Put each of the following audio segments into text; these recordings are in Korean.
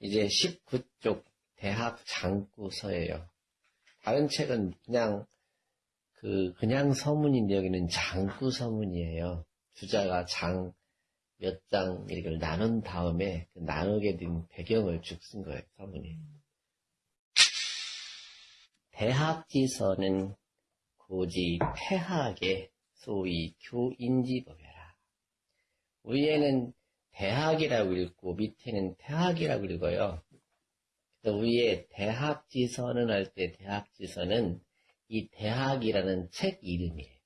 이제 19쪽 대학 장구서예요. 다른 책은 그냥 그 그냥 서문인데 여기는 장구 서문이에요. 주자가 장 몇 장 이걸 나눈 다음에 그 나누게 된 배경을 쭉 쓴 거예요. 서문이. 대학지서는 고지 태학의 소위 교인지법이라. 위에는 대학이라고 읽고 밑에는 태학이라고 읽어요. 그래서 위에 대학지서는 할때 대학지서는 이 대학이라는 책 이름이에요.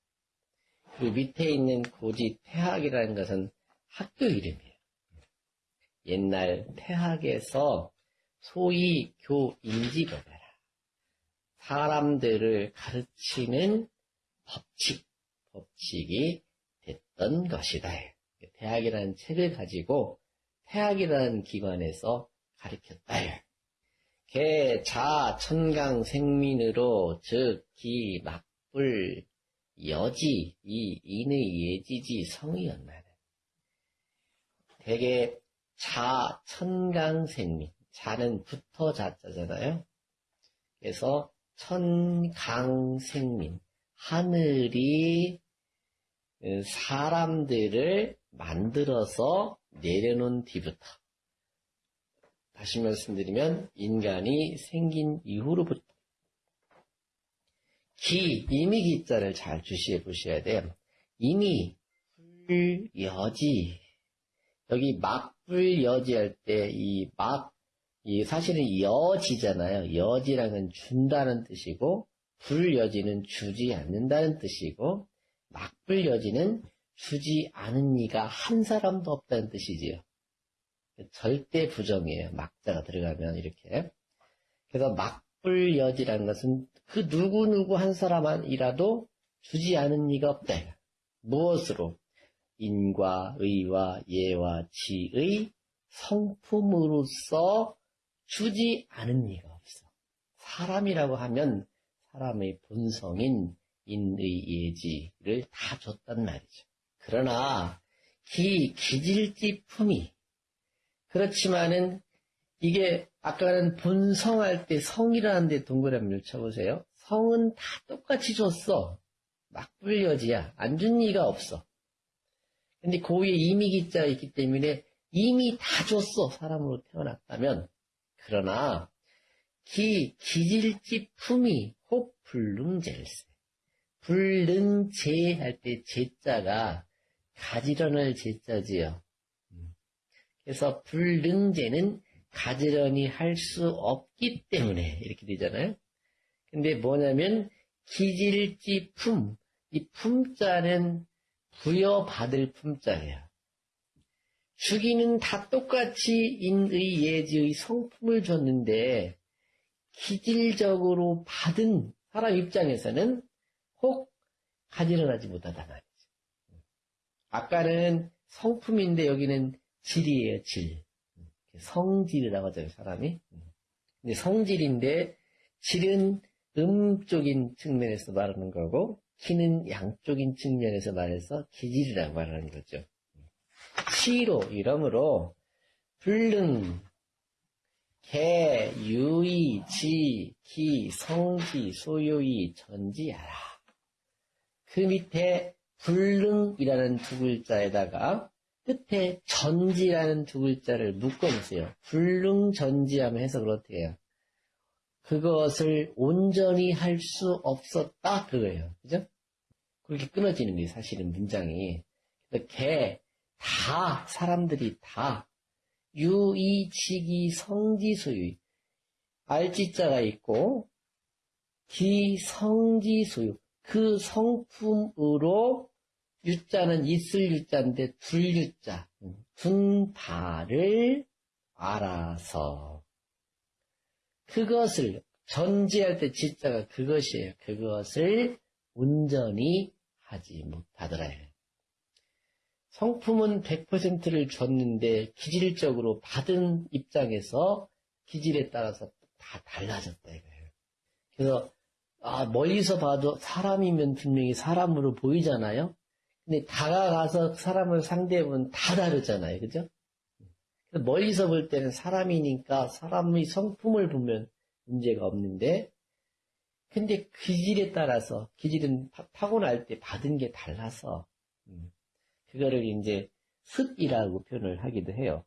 그리고 밑에 있는 고지 태학이라는 것은 학교 이름이에요. 옛날 태학에서 소위 교인지법이라. 사람들을 가르치는 법칙, 법칙이 됐던 것이다. 대학이라는 책을 가지고 태학이라는 기관에서 가르쳤다. 개, 자, 천강, 생민으로, 즉, 기, 막불, 여지, 이, 인의, 예지지, 성이었나는. 대개, 자, 천강, 생민. 자는 붙어 자자잖아요. 그래서, 천강, 생민. 하늘이 사람들을 만들어서 내려놓은 뒤부터 다시 말씀드리면 인간이 생긴 이후로부터 기, 이미 기자를 잘 주시해 보셔야 돼요. 이미 불 여지 여기 막불 여지 할 때 이 막, 이 사실은 여지잖아요. 여지랑은 준다는 뜻이고 불 여지는 주지 않는다는 뜻이고 막불 여지는 주지 않은 이가 한 사람도 없다는 뜻이지요. 절대 부정이에요. 막자가 들어가면 이렇게. 그래서 막불 여지라는 것은 그 누구누구 한 사람이라도 주지 않은 이가 없다. 무엇으로? 인과 의와 예와 지의 성품으로서 주지 않은 이가 없어. 사람이라고 하면 사람의 본성인 인의 예지를 다 줬단 말이죠. 그러나 기 기질지 품이 그렇지만은 이게 아까는 본성할 때 성이라는 데 동그라미를 쳐보세요. 성은 다 똑같이 줬어. 막불여지야. 안 준 이가 없어. 근데 그 위에 이미 기자가 있기 때문에 이미 다 줬어. 사람으로 태어났다면. 그러나 기 기질지 품이 혹 불능젤세. 불능제 할 때 제자가 가지런을 제자지요. 그래서 불능제는 가지런히 할 수 없기 때문에 이렇게 되잖아요. 근데 뭐냐면 기질지 품, 이 품자는 부여받을 품자예요. 주기는 다 똑같이 인의 예지의 성품을 줬는데 기질적으로 받은 사람 입장에서는 혹 가지런하지 못하다 말이죠. 아까는 성품인데 여기는 질이에요, 질. 성질이라고 하죠, 사람이. 근데 성질인데, 질은 음적인 측면에서 말하는 거고, 키는 양적인 측면에서 말해서 기질이라고 말하는 거죠. 시로, 이러므로, 불능, 개, 유의, 지, 기, 성지, 소유의, 전지하라. 그 밑에 불능이라는 두 글자에다가 끝에 전지라는 두 글자를 묶어놓으세요. 불능전지하면 해석을 어떻게 해요? 그것을 온전히 할 수 없었다 그거예요. 그죠? 그렇게 끊어지는 게 사실은 문장이. 개, 다, 사람들이 다, 유이, 지기, 성지, 소유. 알지자가 있고, 기, 성지, 소유. 그 성품으로 유자는 있을 유자인데 둘 유자, 둔바를 알아서 그것을 전제할 때 지자가 그것이에요. 그것을 온전히 하지 못하더라요. 성품은 100%를 줬는데 기질적으로 받은 입장에서 기질에 따라서 다 달라졌다 이거예요. 그래서 아, 멀리서 봐도 사람이면 분명히 사람으로 보이잖아요. 근데 다가가서 사람을 상대해보면 다 다르잖아요. 그죠? 멀리서 볼 때는 사람이니까 사람의 성품을 보면 문제가 없는데, 근데 기질에 따라서, 기질은 파- 타고날 때 받은 게 달라서, 음, 그거를 이제 습이라고 표현을 하기도 해요.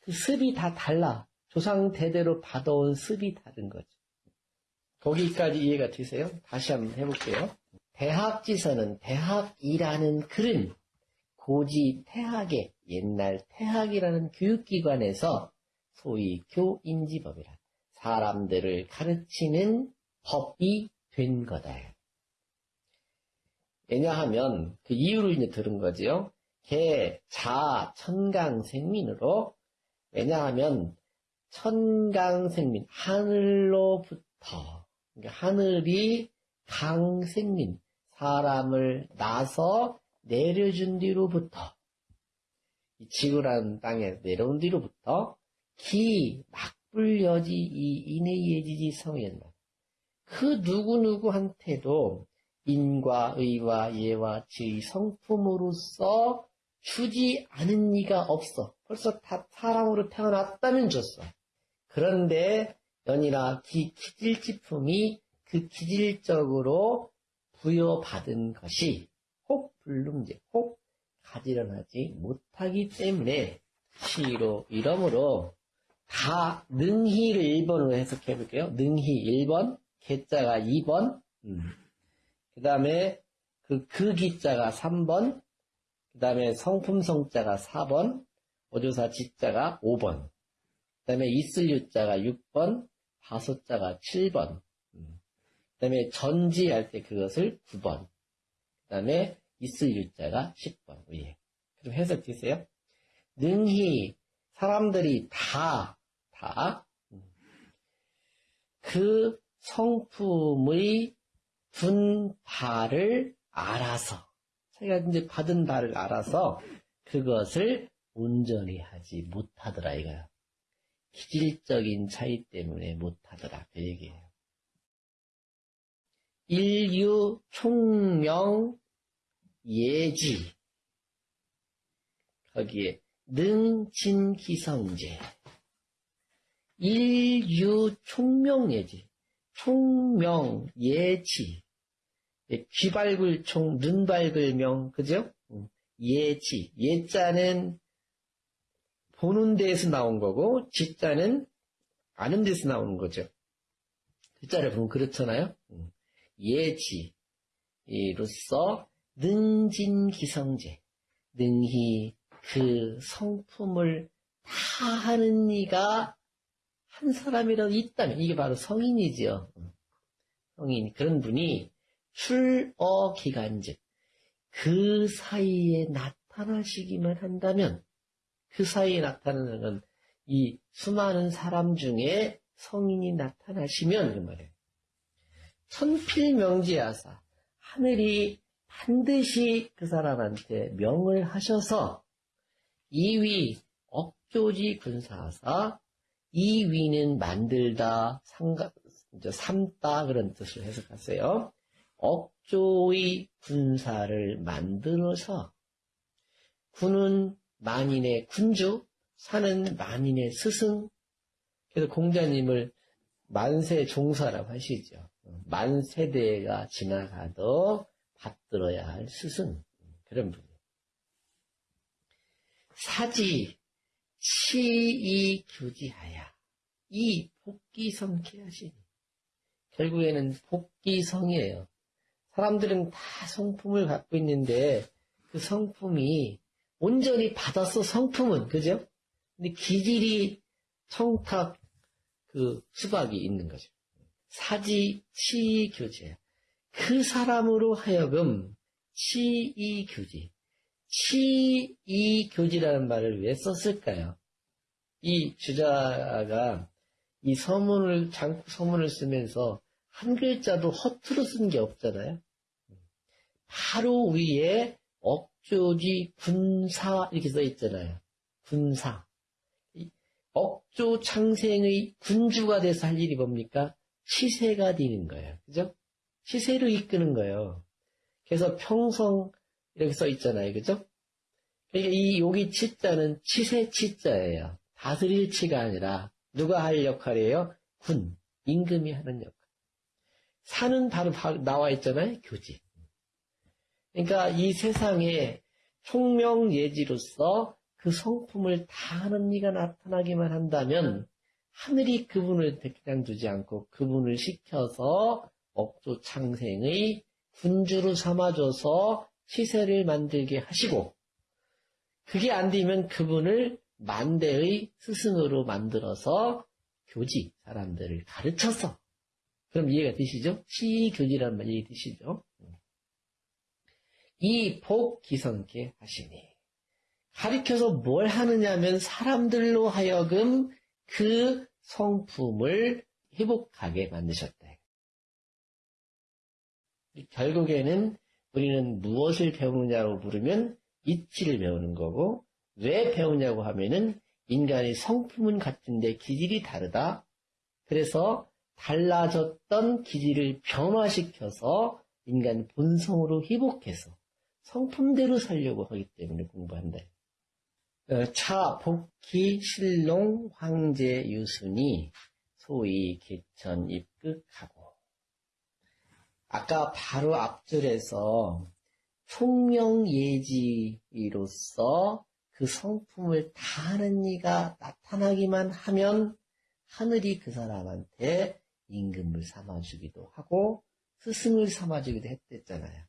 그 습이 다 달라. 조상 대대로 받아온 습이 다른 거죠. 거기까지 이해가 되세요? 다시 한번 해볼게요. 대학지서는 대학이라는 글은 고지 태학의 옛날 태학이라는 교육기관에서 소위 교인지법이라 사람들을 가르치는 법이 된 거다. 왜냐하면 그 이유로 이제 들은 거지요. 개, 자, 천강생민으로 왜냐하면 천강생민 하늘로부터 하늘이 강생민 사람을 나서 내려준 뒤로부터 이 지구라는 땅에 내려온 뒤로부터 기 막불여지 이 인해예지지 성현다. 그 누구누구한테도 인과 의와 예와 지의 성품으로서 주지 않은 이가 없어. 벌써 다 사람으로 태어났다면 줬어. 그런데 연이나 기, 기질지품이 그 기질적으로 부여받은 것이 혹 불능제, 혹 가지런하지 못하기 때문에 시로 이러므로 다 능희를 1번으로 해석해 볼게요. 능희 1번, 개자가 2번, 그 다음에 그, 그 기자가 3번, 그 다음에 성품성자가 4번, 오조사 지자가 5번, 그 다음에 있을 유자가 6번, 다소자가 7번, 그 다음에 전지할 때 그것을 9번, 그 다음에 있을 유자가 10번 위에. 그럼 해석 되세요? 능히 사람들이 다, 다, 그 성품의 둔 바를 알아서, 자기가 이제 받은 바를 알아서 그것을 온전히 하지 못하더라, 이거야. 기질적인 차이 때문에 못하더라, 그 얘기예요. 인류 총명 예지. 거기에 능진기성제. 인류 총명예지. 총명 예지. 귀발굴 총, 눈발굴 명, 그죠? 응. 예지. 예자는 보는 데에서 나온 거고, 지자는 아는 데서 나오는 거죠. 글자를 보면 그렇잖아요? 응. 예지로서 능진기성제, 능히 그 성품을 다 하는 이가 한 사람이라도 있다면, 이게 바로 성인이지요. 성인, 그런 분이 출어 기간즉, 그 사이에 나타나시기만 한다면, 그 사이에 나타나는 건 이 수많은 사람 중에 성인이 나타나시면, 그 말이에요. 천필명지하사, 하늘이 반드시 그 사람한테 명을 하셔서, 이위 억조지 군사하사, 이위는 만들다, 상가, 삼다, 그런 뜻을 해석하세요. 억조의 군사를 만들어서, 군은 만인의 군주, 사는 만인의 스승, 그래서 공자님을 만세 종사라고 하시죠. 만 세대가 지나가도 받들어야 할 스승, 그런 분. 사지, 치이 규지하야. 이 복기성케 하시니. 결국에는 복기성이에요. 사람들은 다 성품을 갖고 있는데 그 성품이 온전히 받았어, 성품은. 그죠? 근데 기질이 청탁, 그 수박이 있는 거죠. 사지, 치이 교제. 그 사람으로 하여금 치이 교지. 치이 교지라는 말을 왜 썼을까요? 이 주자가 이 서문을, 장구 서문을 쓰면서 한 글자도 허투루 쓴 게 없잖아요. 바로 위에 억조지 군사 이렇게 써 있잖아요. 군사. 억조 창생의 군주가 돼서 할 일이 뭡니까? 치세가 되는 거예요. 그죠? 치세로 이끄는 거예요. 그래서 평성 이렇게 써 있잖아요. 그죠? 그러니까 이 여기 치자는 치세 치자예요. 다스릴 치가 아니라 누가 할 역할이에요? 군, 임금이 하는 역할. 사는 바로 바- 나와 있잖아요. 교지. 그러니까 이 세상에 총명예지로서 그 성품을 다 하는 이가 나타나기만 한다면 하늘이 그분을 그냥 두지 않고 그분을 시켜서 업조 창생의 군주로 삼아줘서 시세를 만들게 하시고 그게 안 되면 그분을 만대의 스승으로 만들어서 교지 사람들을 가르쳐서 그럼 이해가 되시죠? 시교지라는 말 이해 되시죠? 이 복 기성께 하시니 가르쳐서 뭘 하느냐면 사람들로 하여금 그 성품을 회복하게 만드셨다. 결국에는 우리는 무엇을 배우느냐고 물으면 이치를 배우는 거고 왜 배우냐고 하면은 인간의 성품은 같은데 기질이 다르다. 그래서 달라졌던 기질을 변화시켜서 인간 본성으로 회복해서 성품대로 살려고 하기 때문에 공부한다. 어, 차, 복희, 신롱, 황제, 유순이 소위 개천, 입극하고 아까 바로 앞줄에서 총명예지로서 그 성품을 다 하는 이가 나타나기만 하면 하늘이 그 사람한테 임금을 삼아주기도 하고 스승을 삼아주기도 했댔잖아요.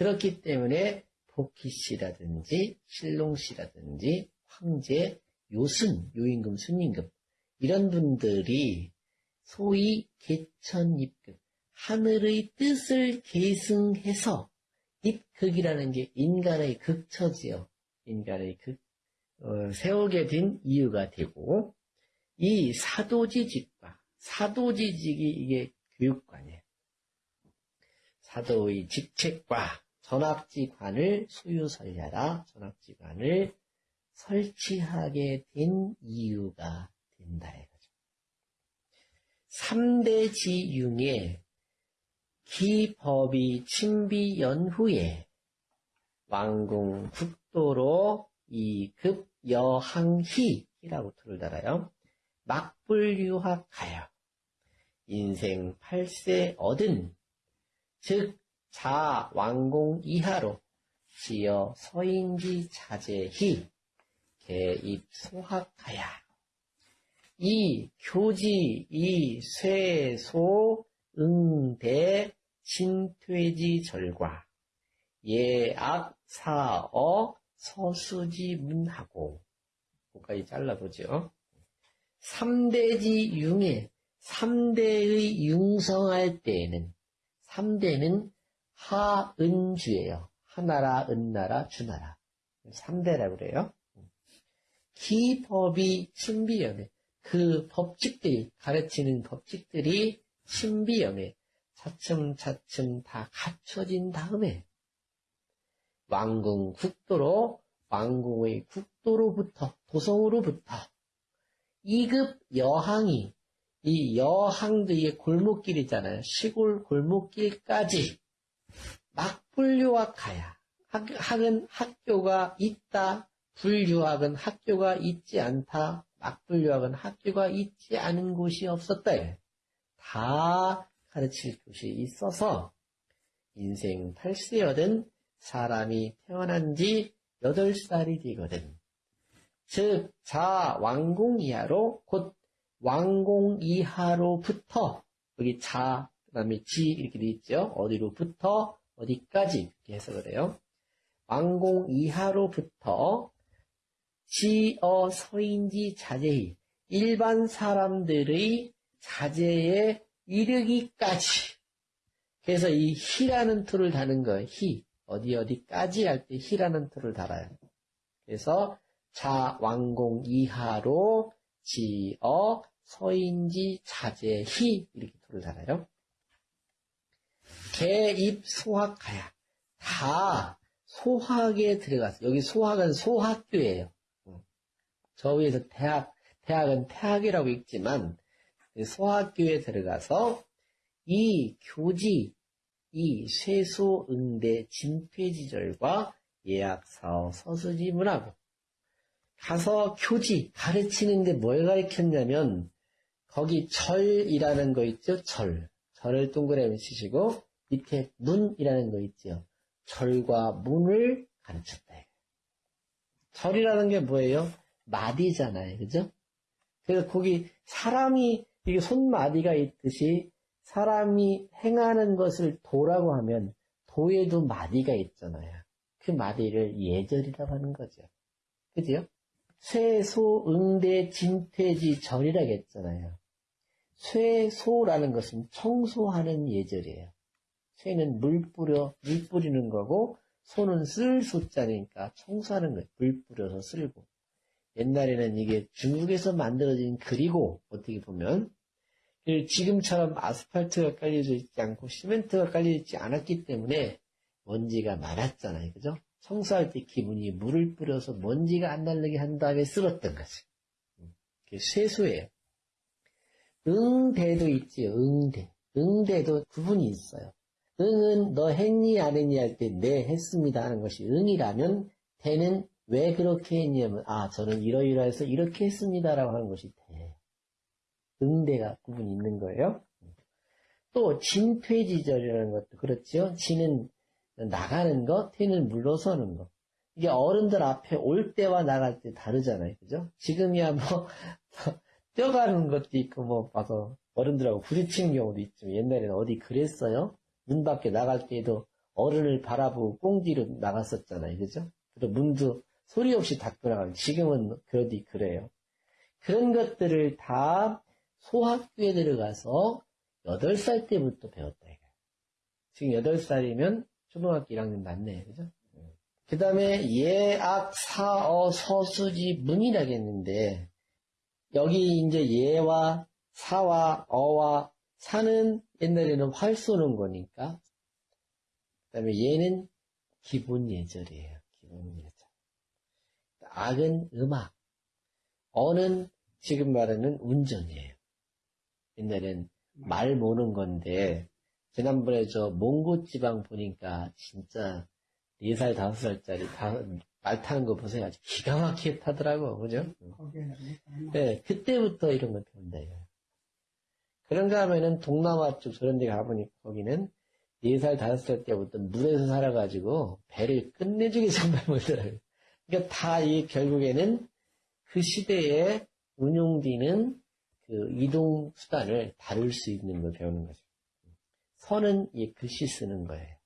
그렇기 때문에 복희씨라든지 신롱씨라든지 황제, 요순, 요임금, 순임금 이런 분들이 소위 개천입금 하늘의 뜻을 계승해서 입극이라는 게 인간의 극처지요. 인간의 극, 어, 세우게 된 이유가 되고 이 사도지직과 사도지직이 이게 교육관이에요. 사도의 직책과 전학지관을 수유설려라 전학지관을 설치하게 된 이유가 된다 이거죠. 3대 지융에 기법이 친비 연후에 왕궁 국도로 이급 여항희라고 틀을 달아요. 막불유학하여 인생 8세 얻은 즉 자 왕공 이하로 지어 서인지 자제히 개입 소학하야 이 교지 이 쇠소 응대 진퇴지 절과 예악 사어 서수지 문하고 거기까지 잘라보죠. 3대지 융에 3대의 융성할 때에는 3대는 하은주예요. 하나라, 은나라, 주나라. 3대라고 그래요. 기법이 신비연에 그 법칙들이 가르치는 법칙들이 신비연에 차츰차츰 다 갖춰진 다음에 왕궁 국도로 왕궁의 국도로부터 도성으로부터 2급 여항이 이 여항도 이게 골목길 있잖아요. 시골 골목길까지 막불유학하야. 학, 학은 학교가 있다. 불유학은 학교가 있지 않다. 막불유학은 학교가 있지 않은 곳이 없었다. 다 가르칠 곳이 있어서 인생 8세여든 사람이 태어난 지 8살이 되거든. 즉, 자, 왕궁 이하로, 곧 왕궁 이하로부터, 여기 자, 그 다음에 지, 이렇게 돼 있죠. 어디로부터, 어디까지, 이렇게 해석을 해요. 왕궁 이하로부터, 지어 서인지 자제히, 일반 사람들의 자제에 이르기까지. 그래서 이 희라는 틀을 다는 거예요. 희. 어디 어디까지 할때 희라는 틀을 달아요. 그래서 자 왕공 이하로 지어 서인지 자제희 이렇게 틀을 달아요. 개 입 소학하야 다 소학에 들어갔어. 여기 소학은 소학교예요. 저 위에서 대학 대학은 태학이라고 읽지만 소학교에 들어가서 이 교지 이 쇠소 응대 진폐지절과 예약사어 서수지 문하고 가서 교지 가르치는데 뭘 가르쳤냐면 거기 절이라는 거 있죠? 절. 절을 동그라미 치시고 밑에 문이라는 거 있죠? 절과 문을 가르쳤다. 절이라는 게 뭐예요? 마디잖아요. 그죠? 그래서 거기 사람이 이게 손마디가 있듯이 사람이 행하는 것을 도라고 하면 도에도 마디가 있잖아요. 그 마디를 예절이라고 하는 거죠. 그죠? 쇠소, 응대, 진퇴지, 절이라고 했잖아요. 쇠소라는 것은 청소하는 예절이에요. 쇠는 물 뿌려, 물 뿌리는 거고, 소는 쓸 소자니까 청소하는 거예요. 물 뿌려서 쓸고. 옛날에는 이게 중국에서 만들어진 글이고, 어떻게 보면, 지금처럼 아스팔트가 깔려져 있지 않고 시멘트가 깔려 있지 않았기 때문에 먼지가 많았잖아요. 그죠? 청소할 때 기분이 물을 뿌려서 먼지가 안 날리게 한 다음에 쓸었던 거지. 그게 쇠수예요. 응대도 있지, 응대. 응대도 구분이 있어요. 응은 너 했니 안 했니 할 때 네 했습니다 하는 것이 응이라면 대는 왜 그렇게 했냐면 아 저는 이러이러해서 이렇게 했습니다 라고 하는 것이 대. 응대가 구분이 있는 거예요. 또 진퇴지절이라는 것도 그렇죠. 진은 나가는 것, 퇴는 물러서는 것. 이게 어른들 앞에 올 때와 나갈 때 다르잖아요. 그죠? 지금이야 뭐 뛰어가는 것도 있고 뭐 봐서 어른들하고 부딪히는 경우도 있죠. 옛날에는 어디 그랬어요? 문 밖에 나갈 때에도 어른을 바라보고 꽁지로 나갔었잖아요. 그죠? 그리고 문도 소리 없이 닫고 나가고 지금은 그러디 그래요. 그런 것들을 다 소학교에 들어가서 8살 때부터 배웠다. 지금 8살이면 초등학교 1학년 맞네. 그죠? 그 다음에 예악, 사어, 서수지, 문이라고 했는데, 여기 이제 예와 사와 어와 사는 옛날에는 활 쏘는 거니까, 그 다음에 예는 기본 예절이에요. 기본 예절. 악은 음악, 어는 지금 말하는 운전이에요. 옛날엔 말 모는 건데, 지난번에 저 몽고 지방 보니까 진짜 4살, 5살짜리 다, 말 타는 거 보세요. 아주 기가 막히게 타더라고. 그죠? 네, 그때부터 이런 걸 배운다, 이거. 그런가 하면은 동남아 쪽 저런 데 가보니까 거기는 4살, 5살 때부터 물에서 살아가지고 배를 끝내주게 정말 못더라고요. 그러니까 다 이 결국에는 그 시대에 운용되는 그 이동 수단을 다룰 수 있는 걸 배우는 거죠. 서는 이 글씨 쓰는 거예요.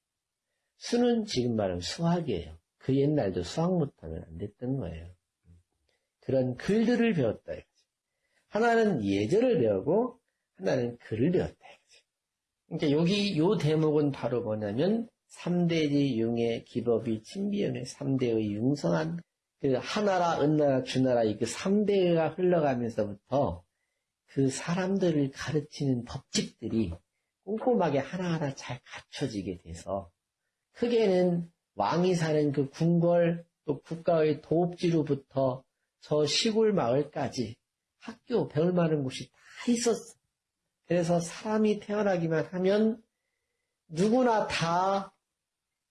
수는 지금 말하면 수학이에요. 그 옛날도 수학 못하면 안 됐던 거예요. 그런 글들을 배웠다. 하나는 예절을 배우고 하나는 글을 배웠다. 그러니까 여기 요 대목은 바로 뭐냐면 3대지 융의 기법이 친비연의 3대의 융성한 그 하나라, 은나라, 주나라 이그 3대가 흘러가면서부터 그 사람들을 가르치는 법칙들이 꼼꼼하게 하나하나 잘 갖춰지게 돼서 크게는 왕이 사는 그 궁궐 또 국가의 도읍지로부터 저 시골 마을까지 학교 배울 만한 곳이 다 있었어. 그래서 사람이 태어나기만 하면 누구나 다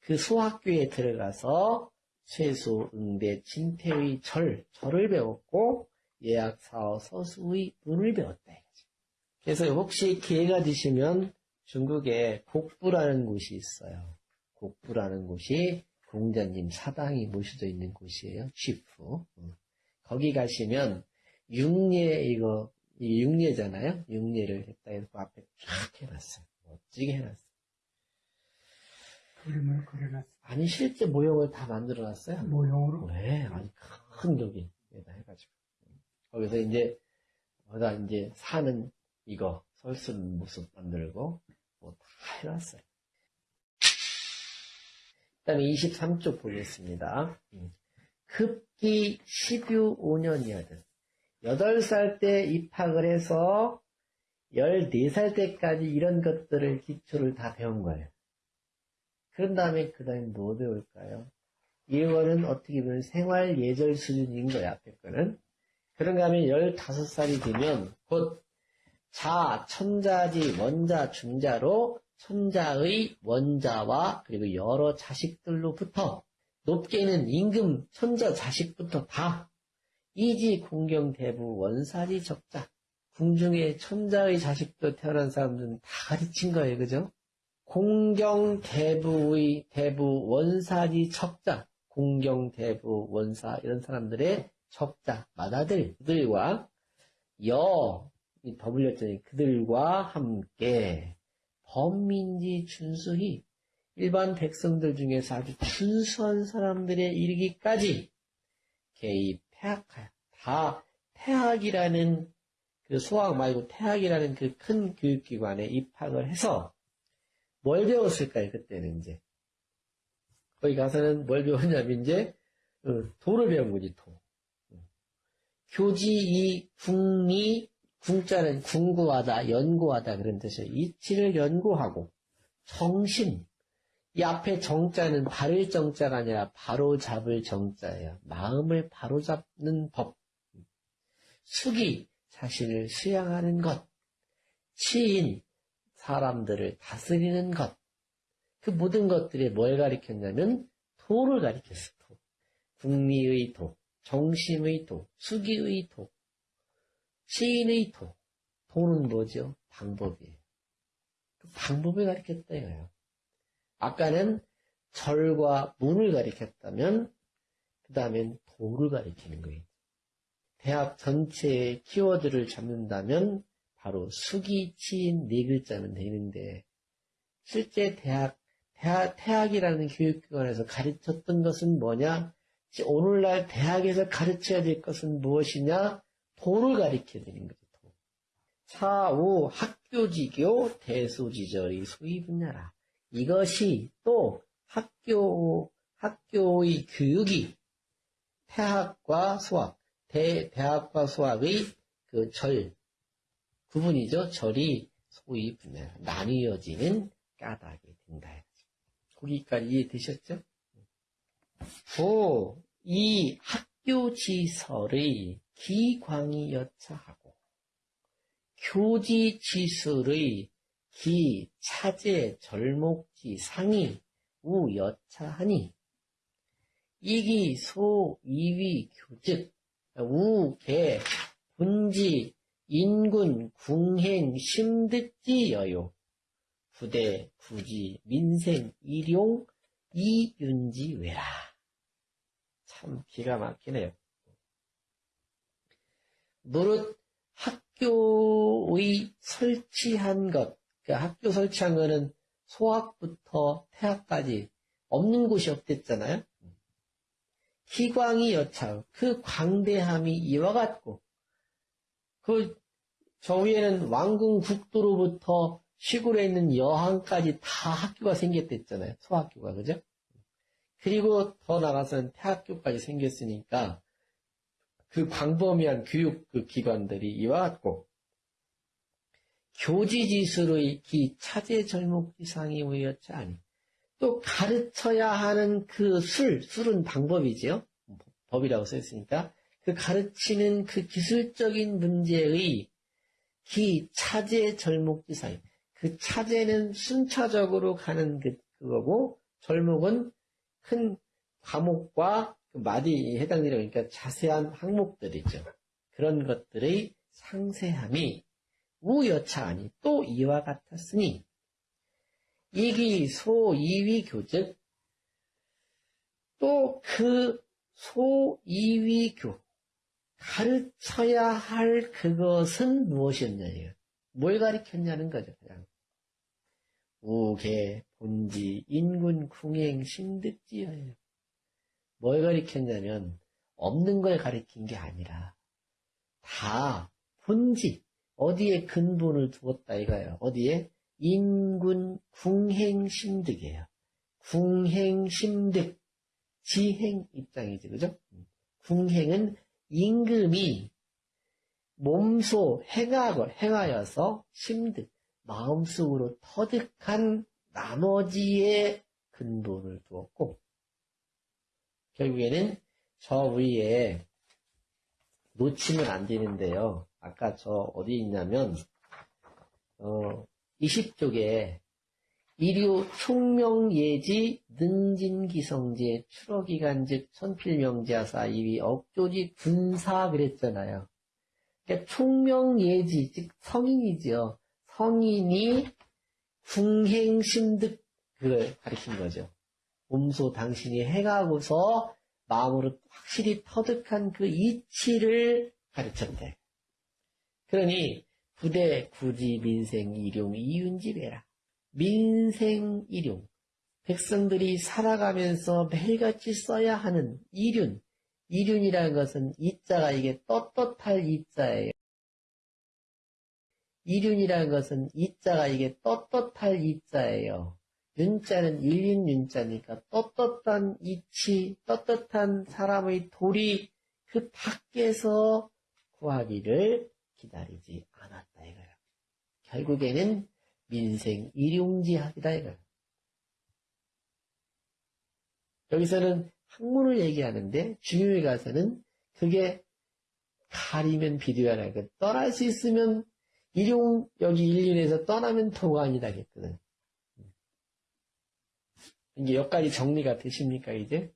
그 소학교에 들어가서 최소, 응대, 진태의 절, 절을 배웠고 예약, 사어, 서수의 문을 배웠다. 그래서 혹시 기회가 되시면 중국에 곡부라는 곳이 있어요. 곡부라는 곳이 공자님 사당이 모셔져 있는 곳이에요. 취프. 거기 가시면 육례 이거 육례잖아요. 육례를 했다 해서 그 앞에 쫙 해놨어요. 멋지게 해놨어요. 그림을 그려놨어. 아니 실제 모형을 다 만들어놨어요. 모형으로? 네, 아주 큰 여기에다 해가지고 거기서 이제 뭐다 이제 사는 이거 설쓰는 모습 만들고 뭐 다 해놨어요. 그 다음에 23쪽 보겠습니다. 급기 10유 5년이거든. 8살 때 입학을 해서 14살 때까지 이런 것들을 기초를 다 배운 거예요. 그런 다음에 그 다음에 뭐 배울까요? 이거는 어떻게 보면 생활 예절 수준인 거야, 앞에 거는. 그런가 하면 15살이 되면 곧 자, 천자지, 원자, 중자로 천자의 원자와 그리고 여러 자식들로부터 높게는 임금 천자 자식부터 다 이지 공경 대부 원사지 적자. 궁중에 천자의 자식도 태어난 사람들은 다 가르친 거예요. 그죠? 공경 대부의 대부 원사지 척자. 공경 대부 원사 이런 사람들의 척자 마다들 그들과 여이 더블렸더니 그들과 함께 범민지 준수히 일반 백성들 중에서 아주 준수한 사람들에 이르기까지 개입 태학하여 다 태학이라는 그 소학 말고 태학이라는 그 큰 교육기관에 입학을 해서 뭘 배웠을까요? 그때는 이제 거기 가서는 뭘 배웠냐면 이제 어, 도를 배운 거지 도. 교지이 궁리 궁자는 궁구하다 연구하다 그런 뜻이에요. 이치를 연구하고 정신 이 앞에 정자는 바를 정자가 아니라 바로 잡을 정자예요. 마음을 바로 잡는 법. 숙이 자신을 수양하는 것. 치인 사람들을 다스리는 것. 그 모든 것들이 뭘 가리켰냐면 도를 가리켰어. 도. 국리의 도, 정심의 도, 수기의 도, 치인의 도. 도는 뭐죠? 방법이에요. 그 방법을 가리켰다 이거예요. 아까는 절과 문을 가리켰다면 그 다음엔 도를 가리키는 거예요. 대학 전체의 키워드를 잡는다면 바로 수기, 치인 네 글자면 되는데 실제 대학, 대학 태학이라는 교육기관에서 가르쳤던 것은 뭐냐? 오늘날 대학에서 가르쳐야 될 것은 무엇이냐? 도를 가리켜야 되는 거죠. 도. 차후 학교지교 대소지절이 소위 분야라. 이것이 또 학교, 학교의 교육이 태학과 수학, 대, 대학과 수학의 그 절, 구분이죠. 절이 소위 분야, 나뉘어지는 까닭이 된다. 거기까지 이해되셨죠? 고, 이 학교 지설의 기광이 여차하고, 교지 지술의 기, 차제, 절목지, 상이, 우, 여차하니, 이기, 소, 이위, 교즉, 우, 개, 분지, 인군, 궁행, 심득지, 여요, 부대, 부지, 민생, 일용, 이윤지, 외라. 참 기가 막히네요. 무릇 학교의 설치한 것, 그 학교 설치한 거는 소학부터 태학까지 없는 곳이 없댔잖아요. 희광이 여차, 그 광대함이 이와 같고, 그, 저 위에는 왕궁 국도로부터 시골에 있는 여항까지 다 학교가 생겼댔잖아요. 소학교가, 그죠? 그리고 더 나가서는 태학교까지 생겼으니까, 그 광범위한 교육 그 기관들이 이와 같고, 교지지수의 기 차제 절목 지상이 우여차 아니. 또 가르쳐야 하는 그 술, 술은 방법이지요. 법이라고 써있으니까. 그 가르치는 그 기술적인 문제의 기 차제 절목 지상. 그 차제는 순차적으로 가는 그, 그거고, 절목은 큰 과목과 그 마디에 해당되는 그러니까 자세한 항목들이죠. 그런 것들의 상세함이 우여차하니 또 이와 같았으니 이기 소 이위 교즉 또 그 소 이위 교 가르쳐야 할 그것은 무엇이었냐예요. 뭘 가르쳤냐는 거죠. 그냥 우계 본지 인군 궁행 신득지예요. 뭘 가르쳤냐면 없는 걸 가르친 게 아니라 다 본지 어디에 근본을 두었다 이거예요. 어디에? 인군 궁행심득이에요. 궁행심득. 지행 입장이지, 그죠? 궁행은 임금이 몸소 행하고 행하여서 심득, 마음속으로 터득한 나머지의 근본을 두었고, 결국에는 저 위에 놓치면 안 되는데요. 아까 저 어디 있냐면 어 20쪽에 이류 총명예지 능진기성제 추러기간즉 천필명자사 이위 억조지 군사 그랬잖아요. 그러니까 총명예지 즉 성인이죠. 성인이 궁행심득 그걸 가리킨 거죠. 몸소 당신이 행하고서 마음으로 확실히 터득한 그 이치를 가르쳤대. 그러니 부대 구지 민생 일용 이윤지배라. 민생 일용. 백성들이 살아가면서 매일같이 써야 하는 이륜. 이륜이라는 것은 이자가 이게 떳떳할 이자예요. 이륜이라는 것은 이자가 이게 떳떳할 이자예요. 윤자는 일륜 윤자니까 떳떳한 이치, 떳떳한 사람의 도리 그 밖에서 구하기를 기다리지 않았다 이거예요. 결국에는 민생 일용지학이다 이거예요. 여기서는 학문을 얘기하는데 중요에 가서는 그게 가리면 비디오라는 거 떠날 수 있으면 일용 여기 일륜에서 떠나면 도관이라겠거든. 이게 여기까지 정리가 되십니까 이제?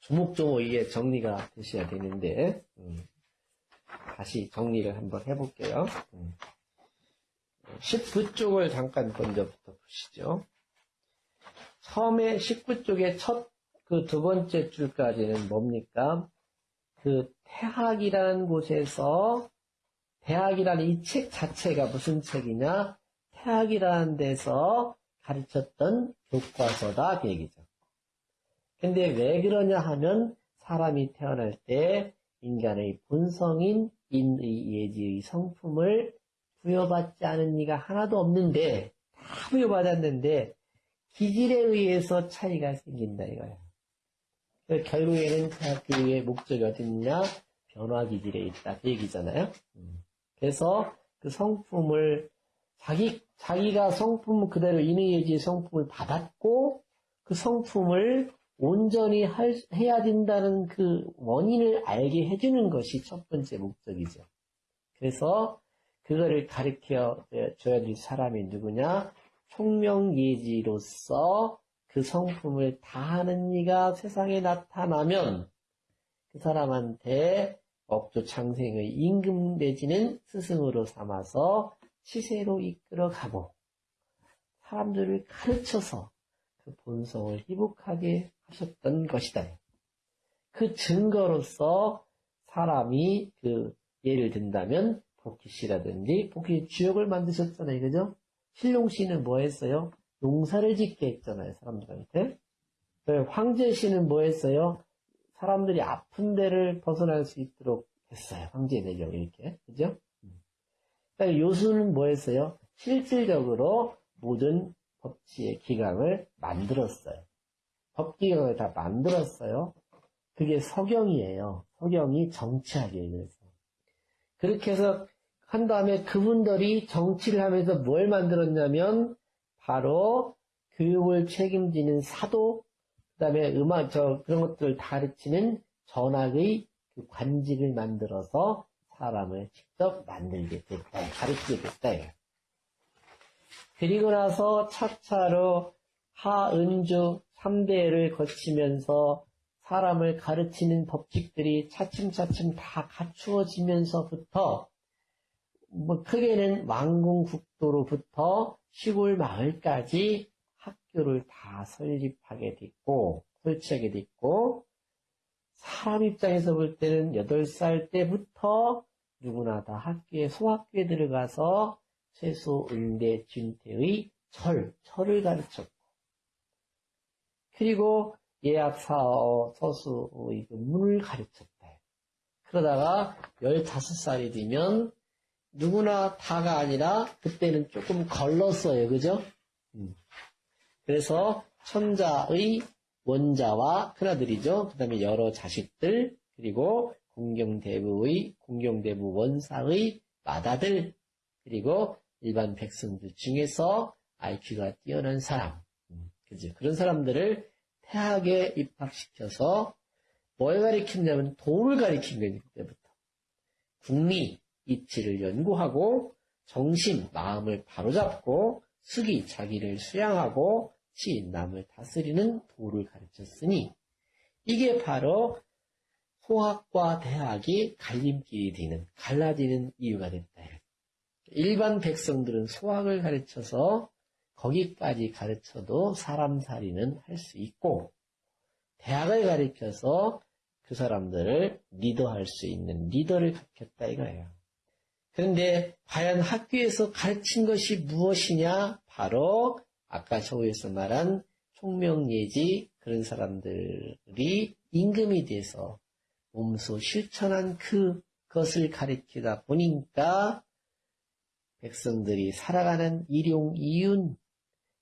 조목조목 이게 정리가 되셔야 되는데 음. 다시 정리를 한번 해볼게요. 음. 19쪽을 잠깐 먼저부터 보시죠. 처음에 19쪽의 첫 그 두 번째 줄까지는 뭡니까? 그 태학이라는 곳에서 대학이라는 이 책 자체가 무슨 책이냐? 태학이라는 데서 가르쳤던 교과서다 그 얘기죠. 근데 왜 그러냐 하면 사람이 태어날 때 인간의 본성인 인의 예지의 성품을 부여받지 않은 이가 하나도 없는데 다 부여받았는데 기질에 의해서 차이가 생긴다 이거예요. 결국에는 태학교육의 목적이 어디 있냐? 변화 기질에 있다 그 얘기잖아요. 그래서 그 성품을 자기 자기가 성품 그대로 인의 예지의 성품을 받았고 그 성품을 온전히 할, 해야 된다는 그 원인을 알게 해주는 것이 첫 번째 목적이죠. 그래서 그거를 가르쳐 줘야 될 사람이 누구냐? 총명예지로서 그 성품을 다하는 이가 세상에 나타나면 그 사람한테 억조 창생의 임금 내지는 스승으로 삼아서 시세로 이끌어가고 사람들을 가르쳐서 그 본성을 회복하게 하셨던 것이다. 그 증거로서 사람이 그 예를 든다면 복희씨라든지 복희 주역을 만드셨잖아요. 그죠? 신룡씨는 뭐 했어요? 농사를 짓게 했잖아요. 사람들한테. 황제씨는 뭐 했어요? 사람들이 아픈 데를 벗어날 수 있도록 했어요. 황제 내경 이렇게. 그죠? 그러니까 요수는 뭐 했어요? 실질적으로 모든 법치의 기강을 만들었어요. 법기강을 다 만들었어요. 그게 서경이에요. 서경이 정치학이에요. 그래서. 그렇게 해서 한 다음에 그분들이 정치를 하면서 뭘 만들었냐면 바로 교육을 책임지는 사도, 그 다음에 음악, 저, 그런 것들을 가르치는 전학의 그 관직을 만들어서 사람을 직접 만들게 됐다, 가르치게 됐다. 그리고 나서 차차로 하은주 3대를 거치면서 사람을 가르치는 법칙들이 차츰차츰 다 갖추어지면서부터 뭐 크게는 왕궁국도로부터 시골 마을까지 학교를 다 설립하게 됐고 설치하게 됐고 사람 입장에서 볼 때는 8살 때부터 누구나 다 학교에 소학교에 들어가서 최소 은대 준태의 철, 철을 가르쳤고 그리고 예약사어 서수의 그 문을 가르쳤다. 그러다가 15살이 되면 누구나 다가 아니라 그때는 조금 걸렀어요. 그죠? 음. 그래서 천자의 원자와 큰아들이죠. 그 다음에 여러 자식들, 그리고 공경대부의, 공경대부 원사의 맏아들, 그리고 일반 백성들 중에서 IQ가 뛰어난 사람, 음, 그죠? 그런 사람들을 태학에 입학시켜서 뭘 가리켰냐면 도를 가리킨 거예요, 그때부터. 국리, 이치를 연구하고 정신, 마음을 바로잡고 숙이 자기를 수양하고 치 남을 다스리는 도를 가르쳤으니 이게 바로 소학과 대학이 갈림길이 되는 갈라지는 이유가 됐다. 일반 백성들은 소학을 가르쳐서 거기까지 가르쳐도 사람 살이는 할 수 있고 대학을 가르쳐서 그 사람들을 리더할 수 있는 리더를 갖겠다 이거예요. 그런데 과연 학교에서 가르친 것이 무엇이냐? 바로 아까 저에서 말한 총명예지 그런 사람들이 임금이 돼서 몸소 실천한 그것을 가르치다 보니까 백성들이 살아가는 일용 이윤,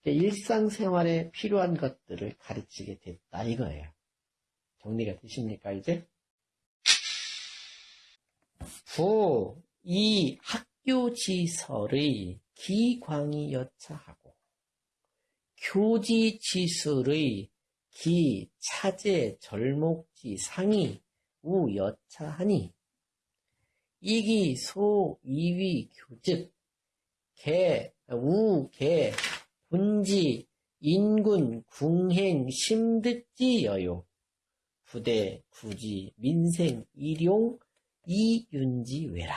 일상생활에 필요한 것들을 가르치게 됐다 이거예요. 정리가 되십니까 이제? 부, 이 학교지설의 기광이 여차하고 교지지술의 기, 차제, 절목지, 상이 우 여차하니 이기, 소, 이위, 교즉 개, 우, 개, 분지, 인군, 궁행, 심득지, 여요 부대, 구지, 민생, 일용, 이윤지, 외라.